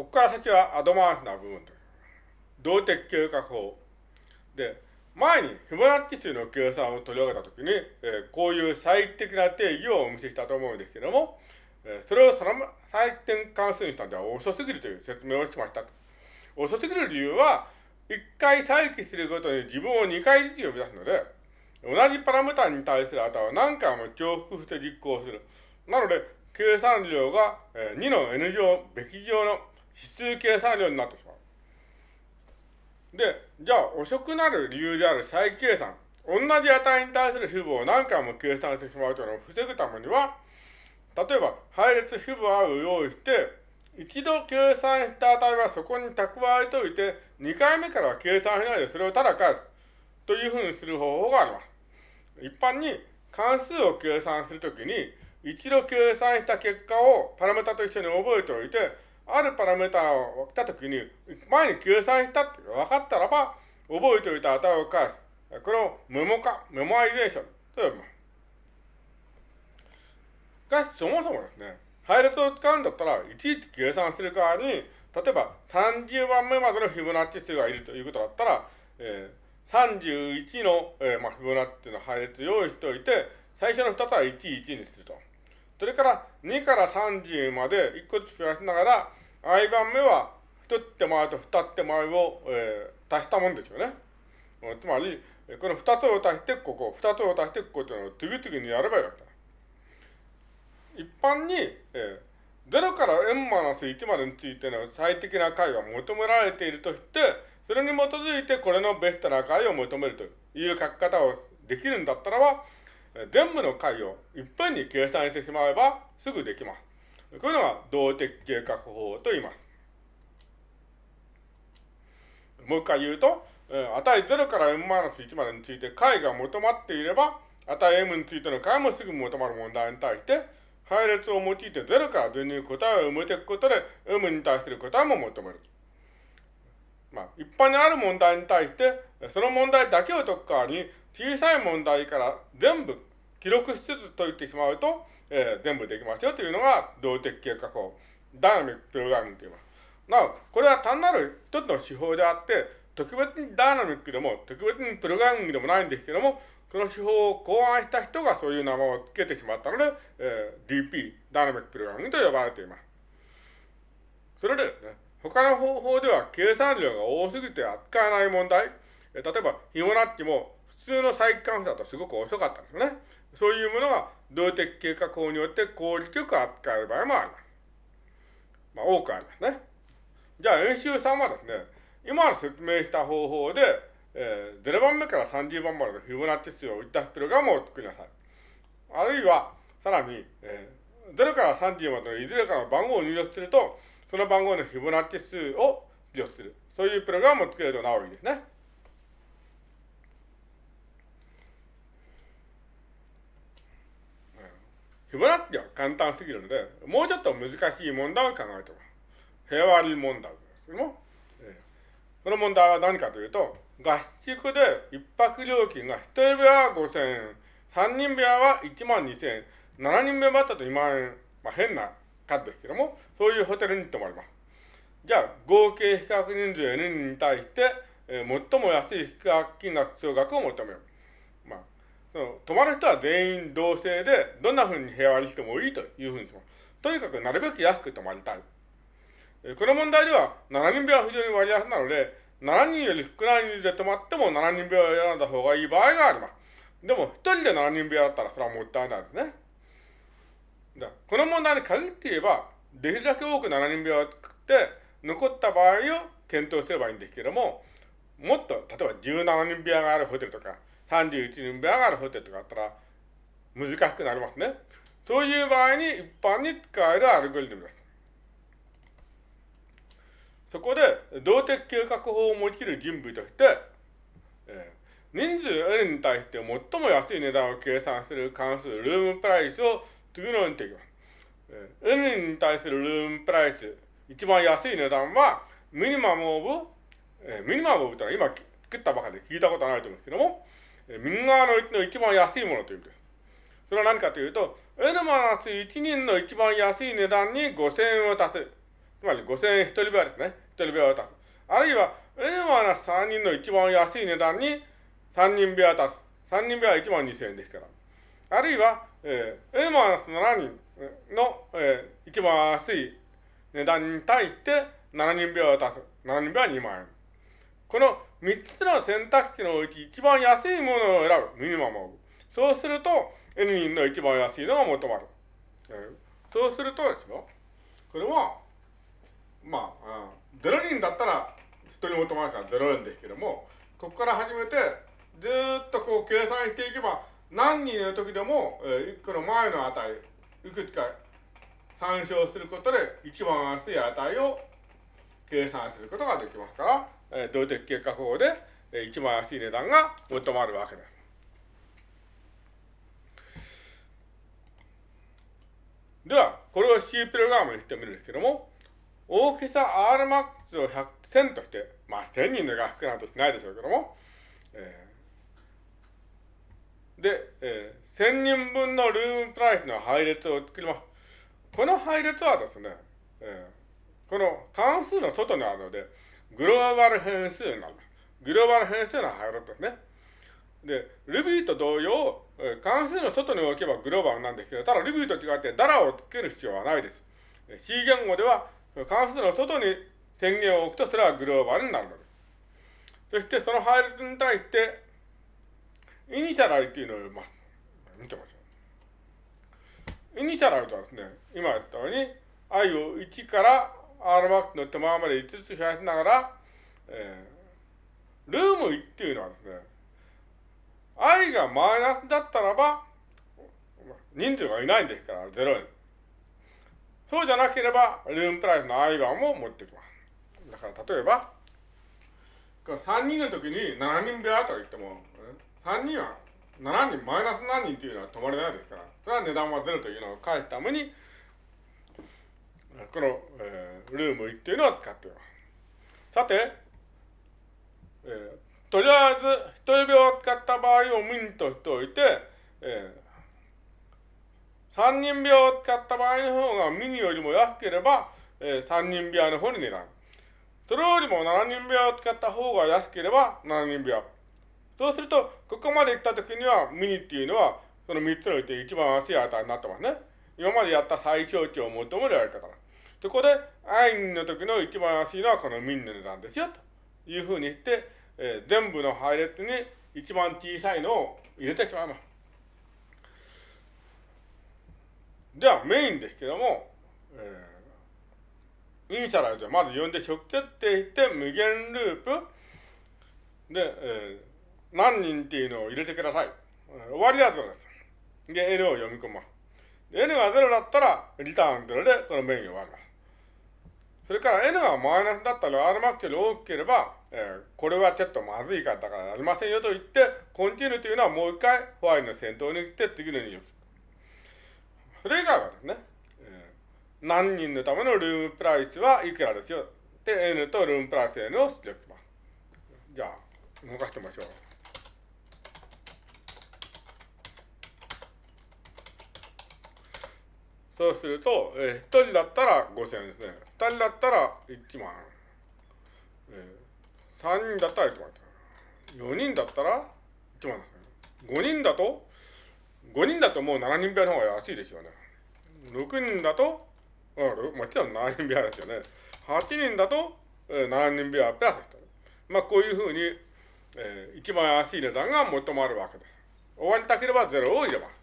ここから先はアドバンスな部分です。動的計画法。で、前にフィボナッチ数の計算を取り上げたときに、えー、こういう最適な定義をお見せしたと思うんですけども、えー、それをその最適関数にしたんでは遅すぎるという説明をしました遅すぎる理由は、一回再起するごとに自分を二回ずつ呼び出すので、同じパラメータに対する値を何回も重複して実行する。なので、計算量が2の n 乗、べき乗の指数計算量になってしまう。で、じゃあ遅くなる理由である再計算。同じ値に対する符号を何回も計算してしまうというのを防ぐためには、例えば配列符号を用意して、一度計算した値はそこに蓄えておいて、2回目からは計算しないでそれをただ返す。というふうにする方法があります。一般に関数を計算するときに、一度計算した結果をパラメータと一緒に覚えておいて、あるパラメータを来たときに、前に計算したって分かったらば、覚えておいた値を返す。これをメモ化、メモアイゼーションと呼びます。しかし、そもそもですね、配列を使うんだったら、いちいち計算する代わりに、例えば30番目までのフィボナッチ数がいるということだったら、えー、31の、えーまあ、フィボナッチの配列用意しておいて、最初の2つは1、1にすると。それから2から30まで1個ずつ増やしながら、i 番目は1手前と2手前を、えー、足したもんですよね。つまり、この2つを足してここ、2つを足してここというのを次々にやればよかった。一般に、えー、0から n-1 までについての最適な解が求められているとして、それに基づいてこれのベストな解を求めるという書き方をできるんだったらば、全部の解をいっぺんに計算してしまえばすぐできます。こういうのが動的計画法と言います。もう一回言うと、値0から m-1 までについて解が求まっていれば、値 m についての解もすぐ求まる問題に対して、配列を用いて0から0に答えを埋めていくことで、m に対する答えも求める。まあ、一般にある問題に対して、その問題だけを解く代わりに、小さい問題から全部記録しつつ解いてしまうと、えー、全部できますよというのが動的計画法、ダイナミックプログラミングと言います。なお、これは単なる一つの手法であって、特別にダイナミックでも、特別にプログラミングでもないんですけども、この手法を考案した人がそういう名前を付けてしまったので、えー、DP、ダイナミックプログラミングと呼ばれています。それでですね、他の方法では計算量が多すぎて扱えない問題、例えば、ヒモナッチも普通の再関数だとすごく遅かったんですね。そういうものが動的計画法によって効率よく扱える場合もあります。まあ、多くありますね。じゃあ、演習3はですね、今説明した方法で、えー、0番目から30番までのフィボナッチ数を打ったプログラムを作りなさい。あるいは、さらに、えー、0から30までのいずれかの番号を入力すると、その番号のフィボナッチ数を出力する。そういうプログラムを作れるとなおいいですね。フィボナッチは簡単すぎるので、もうちょっと難しい問題を考えておく。平和理問題ですけども、えー、この問題は何かというと、合宿で一泊料金が1人部屋は5000円、3人部屋は1万2000円、7人部屋だったと2万円、まあ変な数ですけども、そういうホテルに泊まります。じゃあ、合計比較人数 N に対して、えー、最も安い比較金額総額を求める。その、泊まる人は全員同性で、どんな風に部屋割りしてもいいというふうにします。とにかくなるべく安く泊まりたい。この問題では、7人部屋は非常に割安なので、7人より少ない人数で泊まっても7人部屋を選んだ方がいい場合があります。でも、1人で7人部屋だったらそれはもったいないですね。だこの問題に限って言えば、できるだけ多く7人部屋を作って、残った場合を検討すればいいんですけども、もっと、例えば17人部屋があるホテルとか、31人部屋がるホテルとかあったら、難しくなりますね。そういう場合に一般に使えるアルゴリズムです。そこで、動的計画法を用いる人物として、えー、人数 N に対して最も安い値段を計算する関数、ルームプライスを次のようにできます。えー、N に対するルームプライス、一番安い値段は、ミニマムオブ、えー、ミニマムオブというのは今作ったばかりで聞いたことはないと思うんですけども、右側のの一番安いものという意味です。それは何かというと、N-1 人の一番安い値段に5000円を足す。つまり5000円一人部屋ですね。一人部屋を足す。あるいは、N-3 人の一番安い値段に3人部屋を足す。3人部屋は1万2000円ですから。あるいは、えー、N-7 人の、えー、一番安い値段に対して7人部屋を足す。7人部屋は2万円。この3つの選択肢のうち一番安いものを選ぶ。ミニマムを。そうすると、N 人の一番安いのが求まる。そうするとですよ。これは、まあ、0人だったら人に求まるから0円ですけども、ここから始めて、ずっとこう計算していけば、何人の時でも、えー、1個の前の値、いくつか参照することで一番安い値を計算することができますから、えー、動的結果法で、えー、一番安い値段が求まるわけです。では、これを C プログラムにしてみるんですけども、大きさ Rmax を100、1000として、まあ1000人の画幅なんてしないでしょうけども、えー、で、えー、1000人分のルームプライスの配列を作ります。この配列はですね、えー、この関数の外にあるので、グローバル変数になる。グローバル変数の配列ですね。で、Ruby と同様、関数の外に置けばグローバルなんですけど、ただ Ruby と違ってダラをつける必要はないです。C 言語では関数の外に宣言を置くとそれはグローバルになるのです。そしてその配列に対して、イニシャラルっていうのを読みます。見てましょう。イニシャラルとはですね、今言ったように、i を1から Rmax の手前まで5つ増やしながら、えー、ルーム1っていうのはですね、i がマイナスだったらば、人数がいないんですから、0円。そうじゃなければ、ルームプライスの i 番も持ってきます。だから例えば、3人の時に7人部屋と言っても、3人は7人、マイナス何人っていうのは止まれないですから、それは値段は0というのを返すために、この、えー、ルーム1っていうのを使っています。さて、えーとりあえず、一人病を使った場合をミンとしておいて、えー、三人病を使った場合の方がミニよりも安ければ、えー、三人病の方に値段。それよりも七人病を使った方が安ければ七人病。そうすると、ここまで行った時にはミニっていうのは、その三つのうち一番安い値になってますね。今までやった最小値を求めるやり方。そこで、アインの時の一番安いのはこのミンの値段ですよ、というふうに言って、えー、全部の配列に一番小さいのを入れてしまいます。では、メインですけども、えー、イニシャルでまず読んで直設定して無限ループで、えー、何人っていうのを入れてください。終わりは0です。で、N を読み込ます。N が0だったら、リターン0でこのメインを終わります。それから N がマイナスだったら Rmax より大きければ、えー、これはちょっとまずいからだからやりませんよと言って、コンティニューというのはもう一回ホワイトの先頭に行って次の入力。それ以外はですね、えー、何人のためのルームプライスはいくらですよ。で、N とルームプライス N を出力します。じゃあ、動かしてみましょう。そうすると、えー、1人だったら5000円ですね。2人だったら1万。えー、3人だったら1万。4人だったら1万ですね。5人だと、5人だともう7人部屋の方が安いですよね。6人だと、あもちろん7人部屋ですよね。8人だと、えー、7人部屋プラス1まあこういうふうに、えー、一番安い値段が求まるわけです。終わりたければ0を入れます。